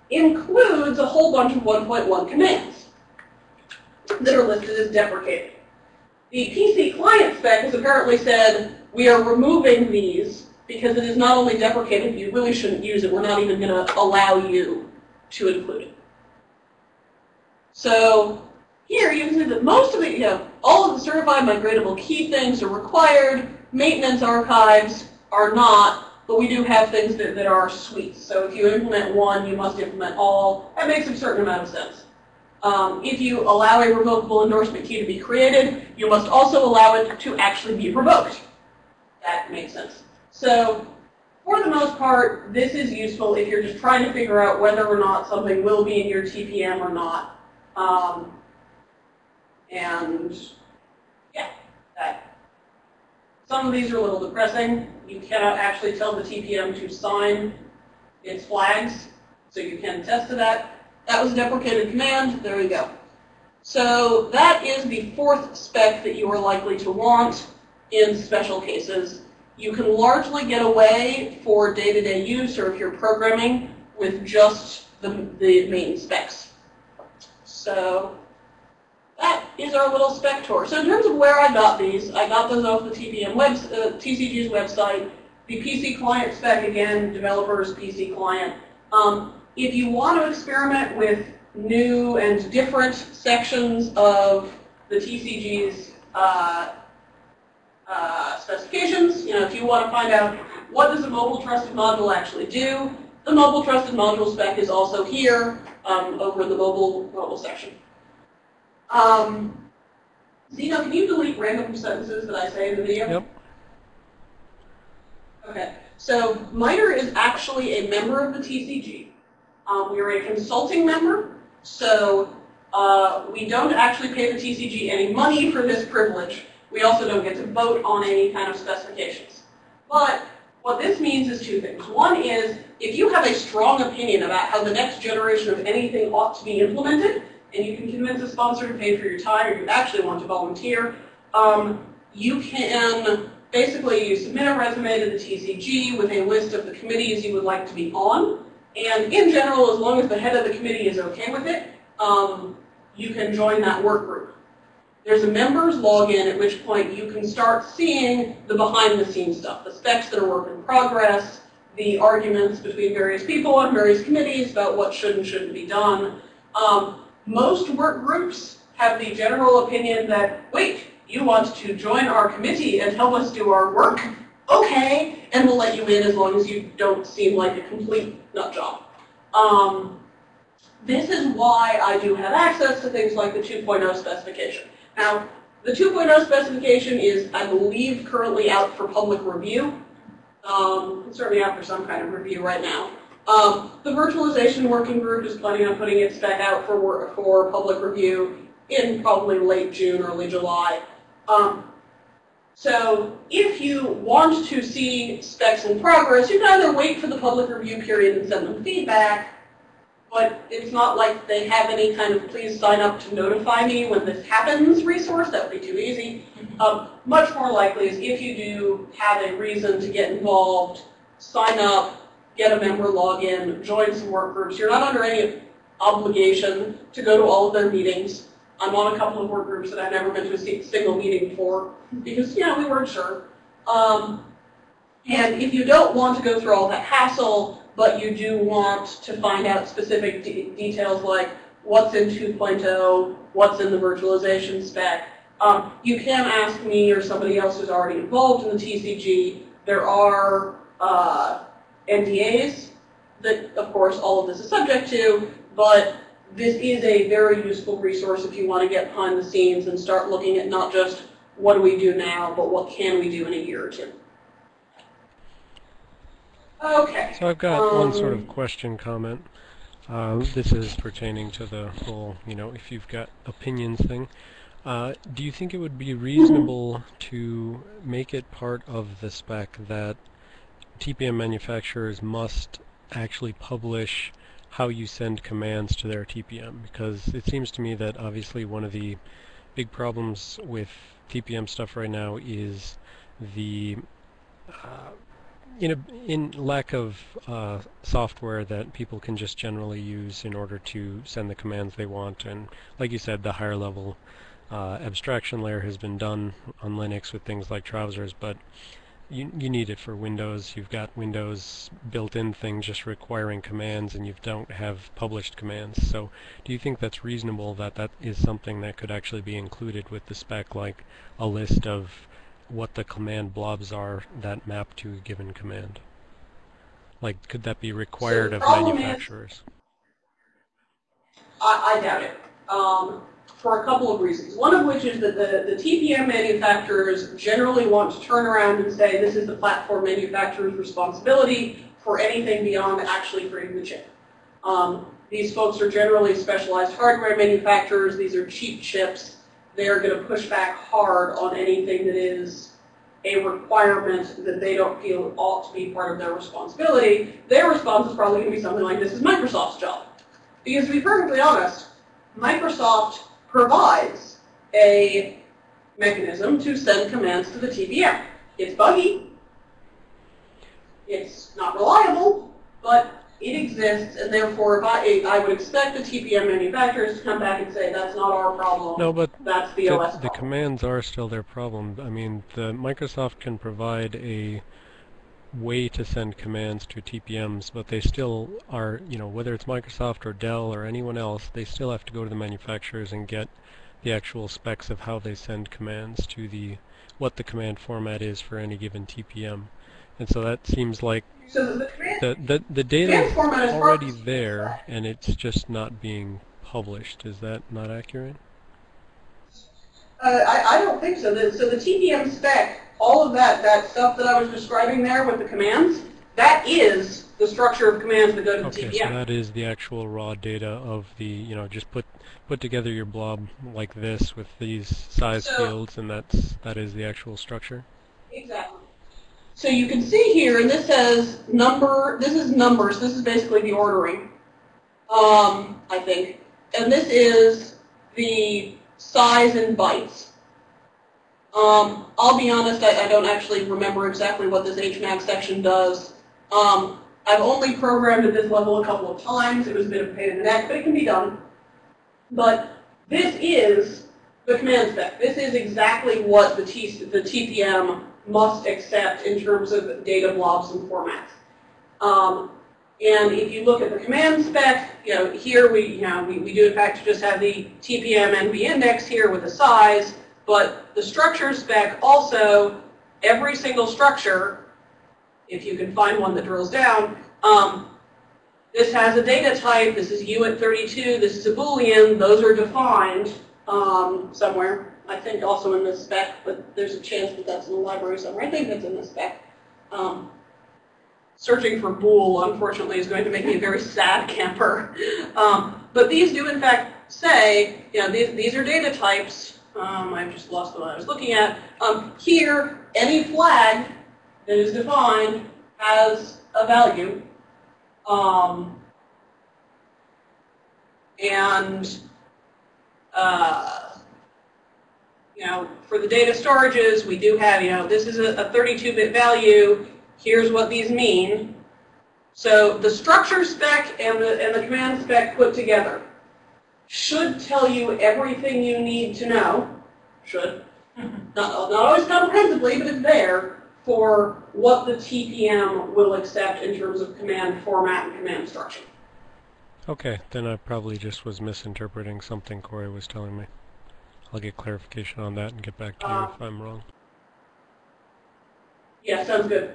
includes a whole bunch of 1.1 commands that are listed as deprecated. The PC client spec has apparently said, we are removing these because it is not only deprecated, you really shouldn't use it. We're not even going to allow you to include it. So here you can see that most of the, you know, all of the certified migratable key things are required. Maintenance archives are not, but we do have things that, that are suites. So if you implement one, you must implement all. That makes a certain amount of sense. Um, if you allow a revocable endorsement key to be created, you must also allow it to actually be revoked. That makes sense. So for the most part, this is useful if you're just trying to figure out whether or not something will be in your TPM or not. Um, and yeah, that. Some of these are a little depressing. You cannot actually tell the TPM to sign its flags, so you can test to that. That was a deprecated command. There you go. So that is the fourth spec that you are likely to want in special cases. You can largely get away for day-to-day -day use or if you're programming with just the, the main specs. So that is our little spec tour. So in terms of where I got these, I got those off the TPM web, uh, TCG's website. The PC client spec, again, developers PC client. Um, if you want to experiment with new and different sections of the TCG's uh, uh, specifications, you know, if you want to find out what does a mobile trusted module actually do, the mobile trusted module spec is also here um, over in the mobile mobile section. Um, Zeno, can you delete random sentences that I say in the video? Yep. Okay. So MITRE is actually a member of the TCG. Um, we are a consulting member, so uh, we don't actually pay the TCG any money for this privilege. We also don't get to vote on any kind of specifications. But what this means is two things. One is, if you have a strong opinion about how the next generation of anything ought to be implemented, and you can convince a sponsor to pay for your time, or you actually want to volunteer, um, you can basically you submit a resume to the TCG with a list of the committees you would like to be on. And in general, as long as the head of the committee is okay with it, um, you can join that work group. There's a members login at which point you can start seeing the behind the scenes stuff, the specs that are work in progress, the arguments between various people on various committees about what should and shouldn't be done. Um, most work groups have the general opinion that, wait, you want to join our committee and help us do our work? Okay, and we'll let you in as long as you don't seem like a complete nut job. Um, this is why I do have access to things like the 2.0 specification. Now, the 2.0 specification is, I believe, currently out for public review. Um, it's certainly out for some kind of review right now. Um, the virtualization working group is planning on putting its spec out for, for public review in probably late June, early July. Um, so if you want to see specs in progress, you can either wait for the public review period and send them feedback, but it's not like they have any kind of please sign up to notify me when this happens resource. That would be too easy. Um, much more likely is if you do have a reason to get involved, sign up, get a member login, join some work groups. You're not under any obligation to go to all of their meetings. I'm on a couple of work groups that I've never been to a single meeting for because, you know, we weren't sure. Um, and if you don't want to go through all that hassle, but you do want to find out specific de details like what's in 2.0, what's in the virtualization spec, um, you can ask me or somebody else who's already involved in the TCG. There are uh, NDAs that, of course, all of this is subject to, but this is a very useful resource if you want to get behind the scenes and start looking at not just what do we do now, but what can we do in a year or two. Okay. So I've got um, one sort of question comment. Uh, this is pertaining to the whole, you know, if you've got opinions thing. Uh, do you think it would be reasonable to make it part of the spec that TPM manufacturers must actually publish how you send commands to their TPM because it seems to me that obviously one of the big problems with TPM stuff right now is the uh, in, a, in lack of uh, software that people can just generally use in order to send the commands they want and like you said the higher level uh, abstraction layer has been done on Linux with things like TrouSerS but you, you need it for Windows. You've got Windows built-in things just requiring commands, and you don't have published commands. So do you think that's reasonable that that is something that could actually be included with the spec, like a list of what the command blobs are that map to a given command? Like, could that be required of manufacturers? I, I doubt it. Um, for a couple of reasons. One of which is that the, the TPM manufacturers generally want to turn around and say this is the platform manufacturer's responsibility for anything beyond actually creating the chip. Um, these folks are generally specialized hardware manufacturers. These are cheap chips. They are going to push back hard on anything that is a requirement that they don't feel ought to be part of their responsibility. Their response is probably going to be something like, this is Microsoft's job. Because to be perfectly honest, Microsoft provides a mechanism to send commands to the TPM. It's buggy, it's not reliable, but it exists, and therefore if I, I would expect the TPM manufacturers to come back and say, that's not our problem, no, but that's the, the OS The commands are still their problem. I mean, the Microsoft can provide a way to send commands to TPMs, but they still are, you know, whether it's Microsoft or Dell or anyone else, they still have to go to the manufacturers and get the actual specs of how they send commands to the, what the command format is for any given TPM. And so that seems like so the, the, the, the data is already there and it's just not being published. Is that not accurate? Uh, I, I don't think so. The, so the TPM spec all of that, that stuff that I was describing there with the commands, that is the structure of commands that go to okay, the TPM. so that is the actual raw data of the, you know, just put put together your blob like this with these size so, fields, and that's that is the actual structure. Exactly. So you can see here, and this says number. This is numbers. This is basically the ordering. Um, I think, and this is the size in bytes. Um, I'll be honest, I, I, don't actually remember exactly what this HMAC section does. Um, I've only programmed at this level a couple of times. It was a bit of a pain in the neck, but it can be done. But this is the command spec. This is exactly what the, T, the TPM must accept in terms of data blobs and formats. Um, and if you look at the command spec, you know, here we, you know, we, we do in fact just have the TPM NV index here with a size. But the structure spec also, every single structure, if you can find one that drills down, um, this has a data type, this is UINT32, this is a Boolean, those are defined um, somewhere. I think also in the spec, but there's a chance that that's in the library somewhere. I think that's in the spec. Um, searching for bool, unfortunately, is going to make me a very sad camper. Um, but these do, in fact, say, you know, these, these are data types. Um, I've just lost what I was looking at. Um, here, any flag that is defined has a value. Um, and, uh, you know, for the data storages, we do have, you know, this is a 32-bit value. Here's what these mean. So the structure spec and the, and the command spec put together should tell you everything you need to know, should, not, not always comprehensively, but it's there for what the TPM will accept in terms of command format and command structure. Okay, then I probably just was misinterpreting something Corey was telling me. I'll get clarification on that and get back to you uh, if I'm wrong. Yeah, sounds good.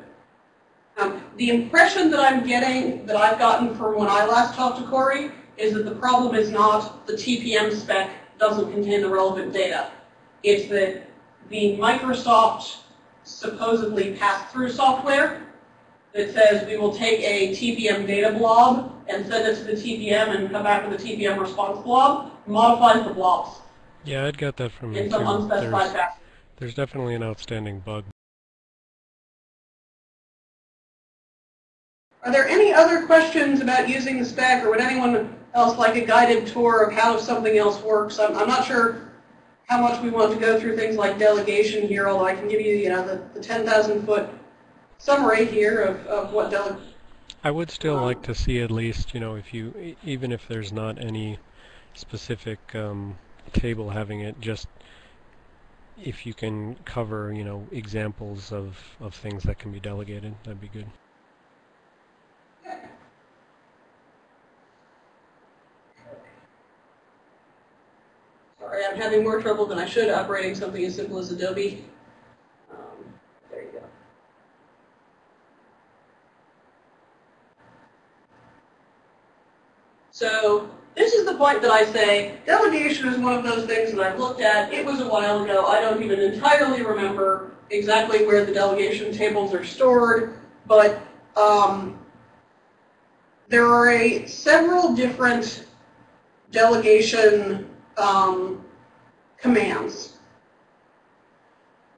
Um, the impression that I'm getting, that I've gotten from when I last talked to Corey, is that the problem is not the TPM spec doesn't contain the relevant data. It's that the Microsoft supposedly pass-through software that says we will take a TPM data blob and send it to the TPM and come back with a TPM response blob, modifies the blobs. Yeah, I'd got that from some unspecified there's, there's definitely an outstanding bug Are there any other questions about using the spec, or would anyone else like a guided tour of how something else works? I'm, I'm not sure how much we want to go through things like delegation here, although I can give you, you know, the, the 10,000 foot summary here of, of what delegation. I would still um, like to see at least, you know, if you, even if there's not any specific um, table having it, just if you can cover, you know, examples of, of things that can be delegated, that'd be good. Sorry, I'm having more trouble than I should operating something as simple as Adobe. Um, there you go. So this is the point that I say delegation is one of those things that I've looked at. It was a while ago. I don't even entirely remember exactly where the delegation tables are stored, but um, there are a, several different delegation um, commands.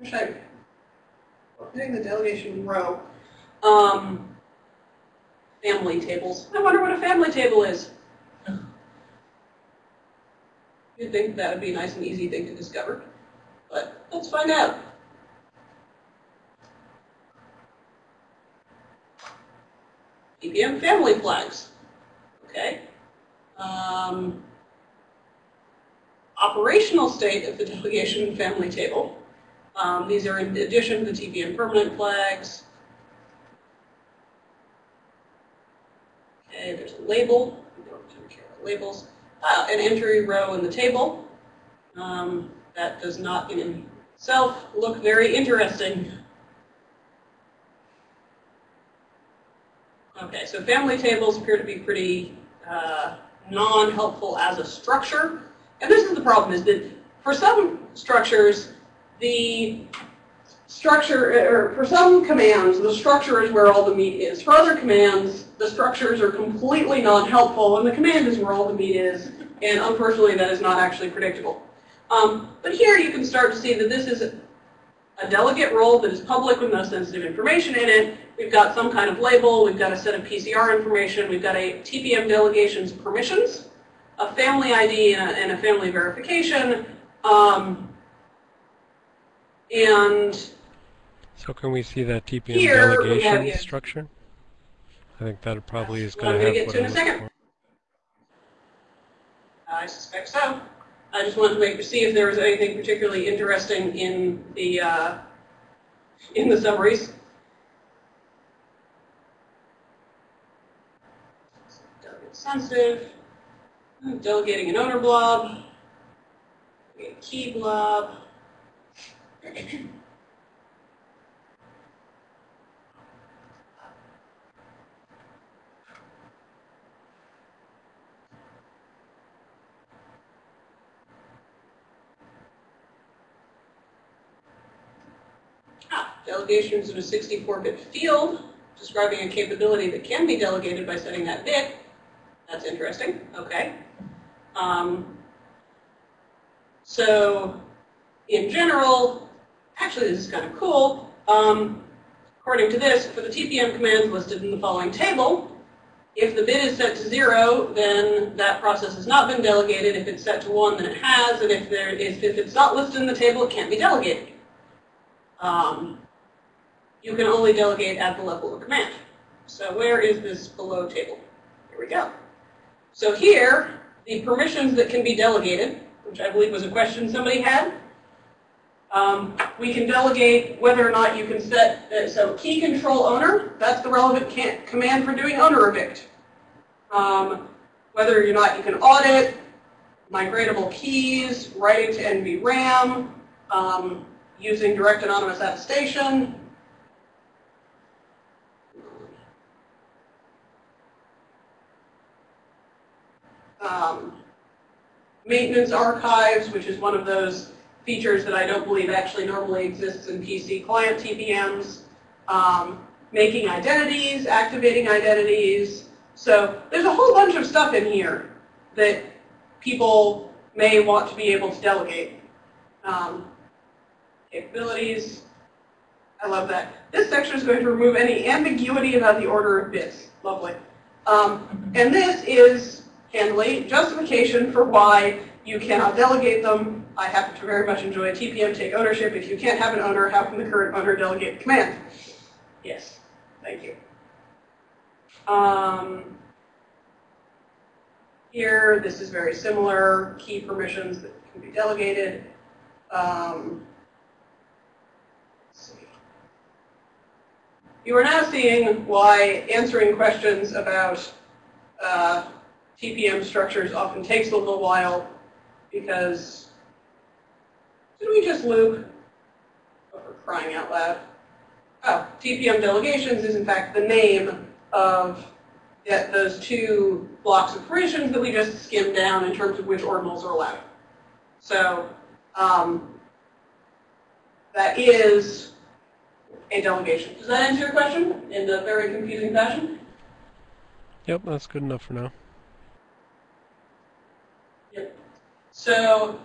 Wish I, hitting the delegation row. Um, family tables. I wonder what a family table is. You'd think that would be a nice and easy thing to discover, but let's find out. TPM family flags. Okay. Um, operational state of the delegation family table. Um, these are in addition to the TPM permanent flags. Okay, there's a label. We don't care about labels uh, an entry row in the table. Um, that does not in itself look very interesting. Okay, so family tables appear to be pretty uh, non-helpful as a structure. And this is the problem, is that for some structures, the structure, or for some commands, the structure is where all the meat is. For other commands, the structures are completely non-helpful, and the command is where all the meat is, and unfortunately that is not actually predictable. Um, but here you can start to see that this is a delegate role that is public with no sensitive information in it. We've got some kind of label, we've got a set of PCR information, we've got a TPM delegation's permissions, a family ID and a, and a family verification, um, and so can we see that TPM delegation structure? I think that probably is going I'm to going to have get to in a second. looking I suspect so. I just wanted to make to see if there was anything particularly interesting in the uh, in the summaries. Delegate sensitive, delegating an owner blob, key blob. delegations in a 64-bit field, describing a capability that can be delegated by setting that bit. That's interesting. Okay. Um, so, in general, actually this is kind of cool. Um, according to this, for the TPM commands listed in the following table, if the bit is set to zero, then that process has not been delegated. If it's set to one, then it has. And if, there is, if it's not listed in the table, it can't be delegated. Um, you can only delegate at the level of command. So where is this below table? Here we go. So here, the permissions that can be delegated, which I believe was a question somebody had, um, we can delegate whether or not you can set, uh, so key control owner, that's the relevant command for doing owner evict. Um, whether or not you can audit, migratable keys, writing to NVRAM, um, using direct anonymous attestation. Um, maintenance archives, which is one of those features that I don't believe actually normally exists in PC client TPMs. Um, making identities, activating identities. So there's a whole bunch of stuff in here that people may want to be able to delegate. Um, capabilities. I love that. This section is going to remove any ambiguity about the order of bits. Lovely. Um, and this is, handily justification for why you cannot delegate them. I happen to very much enjoy TPM take ownership. If you can't have an owner, how can the current owner delegate command? Yes, thank you. Um, here, this is very similar, key permissions that can be delegated. Um, you are now seeing why answering questions about uh, TPM structures often takes a little while because did we just loop? Oh, for crying out loud. Oh, TPM delegations is in fact the name of that those two blocks of operations that we just skimmed down in terms of which ordinals are allowed. So um, that is a delegation. Does that answer your question in a very confusing fashion? Yep, that's good enough for now. Yep. So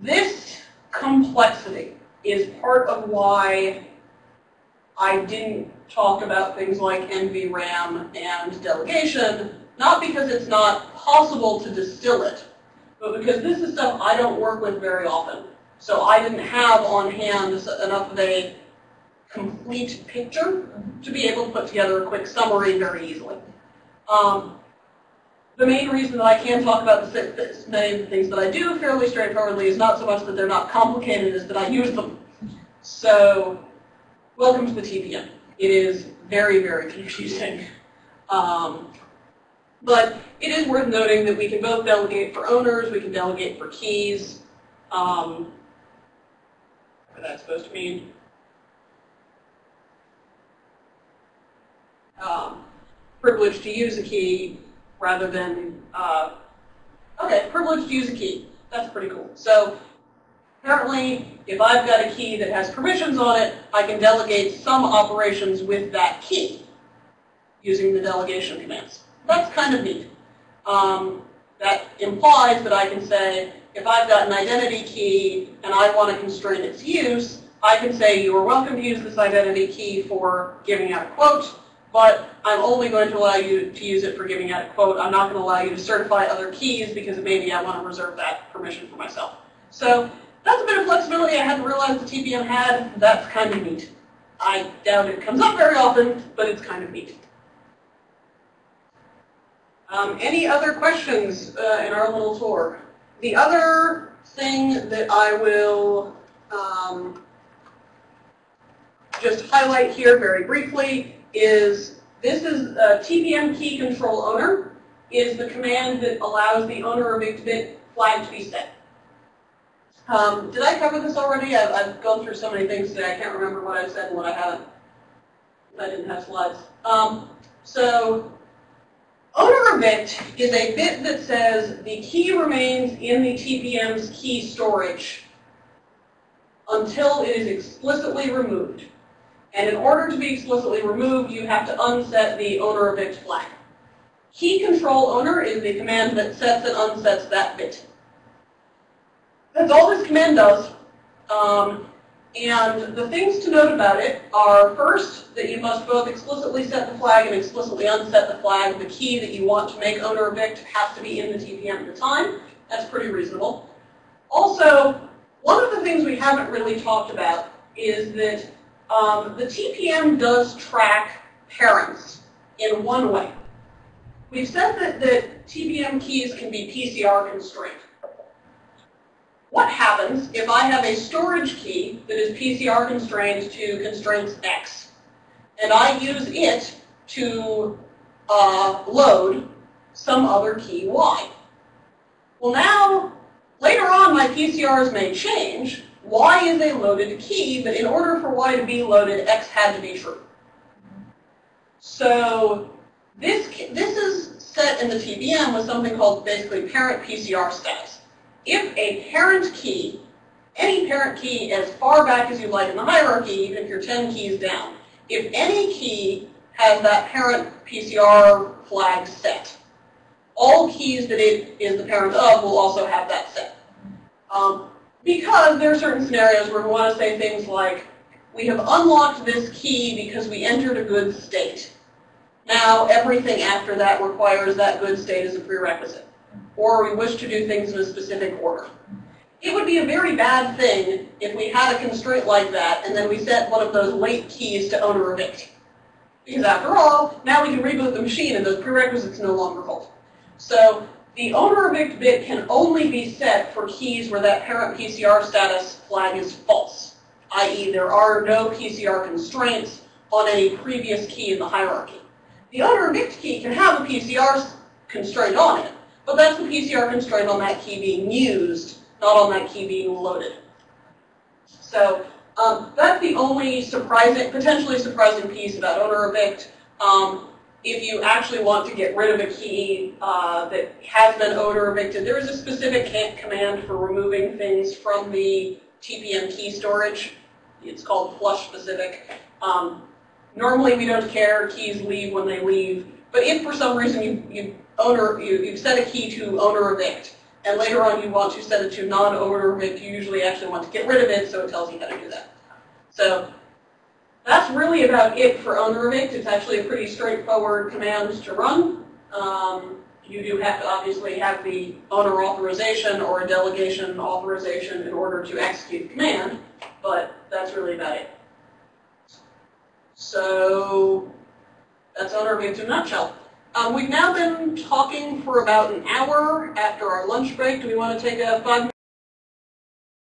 this complexity is part of why I didn't talk about things like NVRAM and delegation, not because it's not possible to distill it, but because this is stuff I don't work with very often. So I didn't have on hand enough of a complete picture to be able to put together a quick summary very easily. Um, the main reason that I can talk about the many things that I do fairly straightforwardly is not so much that they're not complicated as that I use them. So welcome to the TPM. It is very, very confusing. Um, but it is worth noting that we can both delegate for owners, we can delegate for keys. Um, what that's supposed to mean. Um, privilege to use a key rather than, uh, okay, privilege to use a key. That's pretty cool. So apparently, if I've got a key that has permissions on it, I can delegate some operations with that key using the delegation commands. That's kind of neat. Um, that implies that I can say, if I've got an identity key and I want to constrain its use, I can say you are welcome to use this identity key for giving out a quote, but I'm only going to allow you to use it for giving out a quote. I'm not going to allow you to certify other keys because maybe I want to reserve that permission for myself. So that's a bit of flexibility I hadn't realized the TPM had. That's kind of neat. I doubt it comes up very often, but it's kind of neat. Um, any other questions uh, in our little tour? The other thing that I will um, just highlight here very briefly is this is a TPM key control owner is the command that allows the owner evict bit flag to be set. Um, did I cover this already? I've, I've, gone through so many things today, I can't remember what I've said and what I haven't. I didn't have slides. Um, so, owner evict bit is a bit that says the key remains in the TPM's key storage until it is explicitly removed. And in order to be explicitly removed, you have to unset the owner bit flag. Key control owner is the command that sets and unsets that bit. That's all this command does. Um, and the things to note about it are first, that you must both explicitly set the flag and explicitly unset the flag. The key that you want to make owner evict has to be in the TPM at the time. That's pretty reasonable. Also, one of the things we haven't really talked about is that um, the TPM does track parents in one way. We've said that, the TPM keys can be PCR constrained. What happens if I have a storage key that is PCR constrained to constraints X, and I use it to uh, load some other key Y? Well now, later on my PCRs may change. Y is a loaded key, but in order for Y to be loaded, X had to be true. So this, this is set in the TPM with something called basically parent PCR status if a parent key, any parent key as far back as you like in the hierarchy, even if you're 10 keys down, if any key has that parent PCR flag set, all keys that it is the parent of will also have that set. Um, because there are certain scenarios where we want to say things like, we have unlocked this key because we entered a good state. Now everything after that requires that good state as a prerequisite or we wish to do things in a specific order. It would be a very bad thing if we had a constraint like that and then we set one of those late keys to owner evict. Because after all, now we can reboot the machine and those prerequisites no longer hold. So the owner evict bit can only be set for keys where that parent PCR status flag is false, i.e. there are no PCR constraints on any previous key in the hierarchy. The owner evict key can have a PCR constraint on it, but that's the PCR constraint on that key being used, not on that key being loaded. So um, that's the only surprising, potentially surprising piece about owner evict. Um, if you actually want to get rid of a key uh, that has been owner evicted, there is a specific command for removing things from the TPM key storage. It's called flush specific. Um, normally we don't care, keys leave when they leave, but if for some reason you, you owner, you, you've set a key to owner evict, and later on you want to set it to non-owner evict, you usually actually want to get rid of it, so it tells you how to do that. So that's really about it for owner evict. It's actually a pretty straightforward command to run. Um, you do have to obviously have the owner authorization or a delegation authorization in order to execute the command, but that's really about it. So that's owner evict in a nutshell. Um, we've now been talking for about an hour after our lunch break. Do we want to take a five